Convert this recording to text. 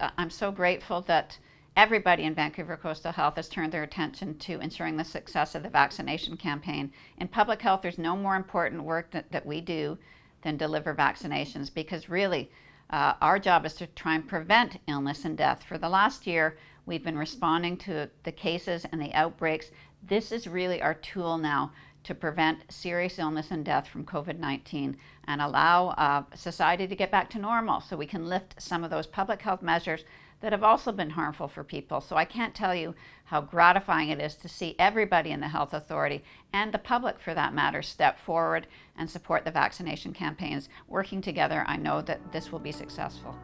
uh, I'm so grateful that everybody in Vancouver Coastal Health has turned their attention to ensuring the success of the vaccination campaign. In public health, there's no more important work that, that we do than deliver vaccinations because really, uh, our job is to try and prevent illness and death. For the last year, we've been responding to the cases and the outbreaks. This is really our tool now to prevent serious illness and death from COVID 19 and allow uh, society to get back to normal so we can lift some of those public health measures that have also been harmful for people. So I can't tell you how gratifying it is to see everybody in the health authority and the public for that matter step forward and support the vaccination campaigns. Working together, I know that this will be successful.